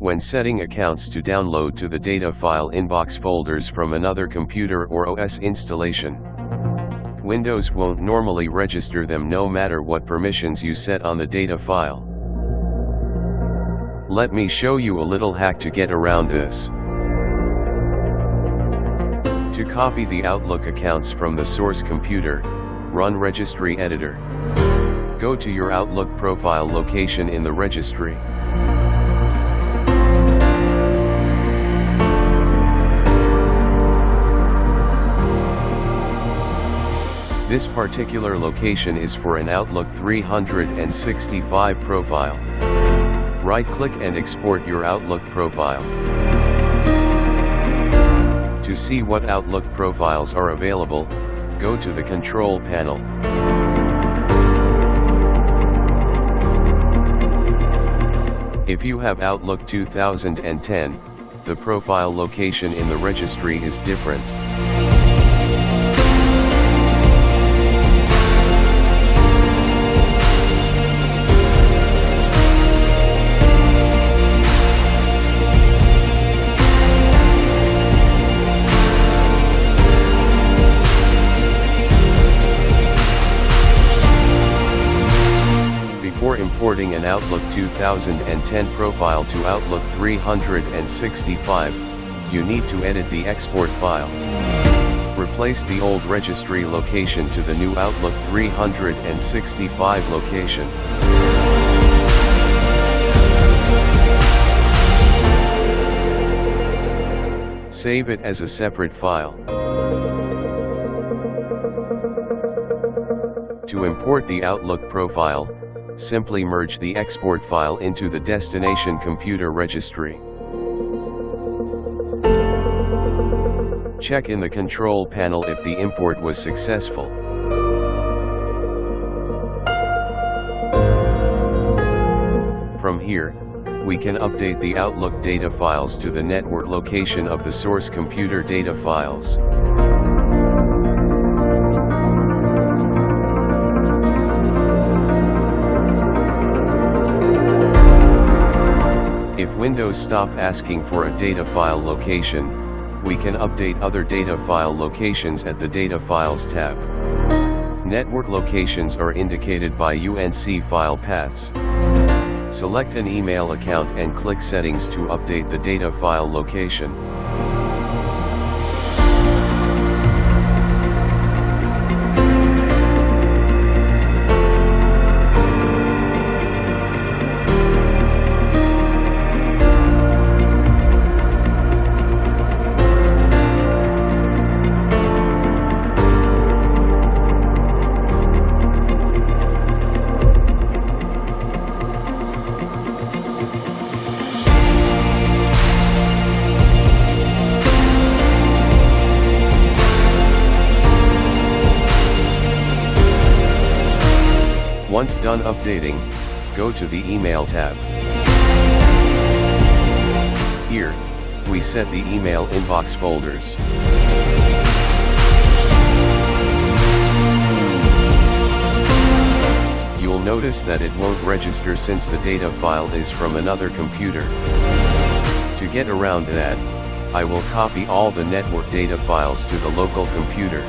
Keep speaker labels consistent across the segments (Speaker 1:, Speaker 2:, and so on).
Speaker 1: When setting accounts to download to the data file inbox folders from another computer or OS installation, Windows won't normally register them no matter what permissions you set on the data file. Let me show you a little hack to get around this. To copy the Outlook accounts from the source computer, run Registry Editor. Go to your Outlook profile location in the registry. This particular location is for an Outlook 365 profile. Right-click and export your Outlook profile. To see what Outlook profiles are available, go to the Control panel. If you have Outlook 2010, the profile location in the registry is different. Importing an Outlook 2010 profile to Outlook 365, you need to edit the export file. Replace the old registry location to the new Outlook 365 location. Save it as a separate file. To import the Outlook profile, simply merge the export file into the destination computer registry. Check in the control panel if the import was successful. From here, we can update the Outlook data files to the network location of the source computer data files. If Windows stop asking for a data file location, we can update other data file locations at the Data Files tab. Network locations are indicated by UNC file paths. Select an email account and click Settings to update the data file location. Once done updating, go to the Email tab. Here, we set the email inbox folders. You'll notice that it won't register since the data file is from another computer. To get around that, I will copy all the network data files to the local computer.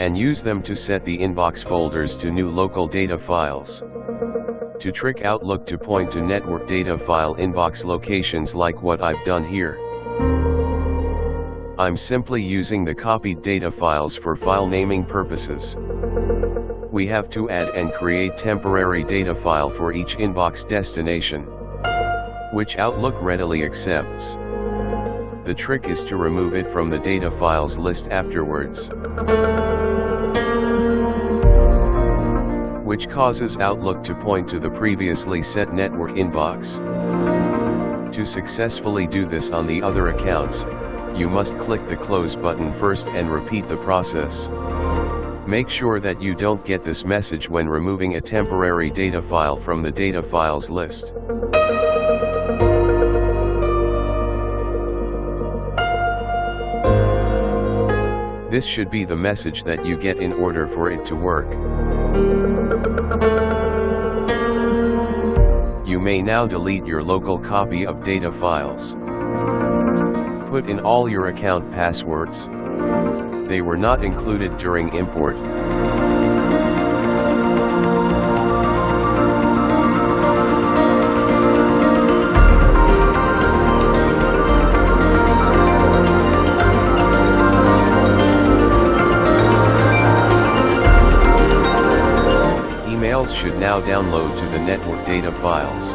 Speaker 1: And use them to set the inbox folders to new local data files. To trick Outlook to point to network data file inbox locations like what I've done here. I'm simply using the copied data files for file naming purposes. We have to add and create temporary data file for each inbox destination, which Outlook readily accepts. The trick is to remove it from the data files list afterwards. Which causes Outlook to point to the previously set network inbox. To successfully do this on the other accounts, you must click the close button first and repeat the process. Make sure that you don't get this message when removing a temporary data file from the data files list. This should be the message that you get in order for it to work. You may now delete your local copy of data files. Put in all your account passwords. They were not included during import. Should now download to the network data files.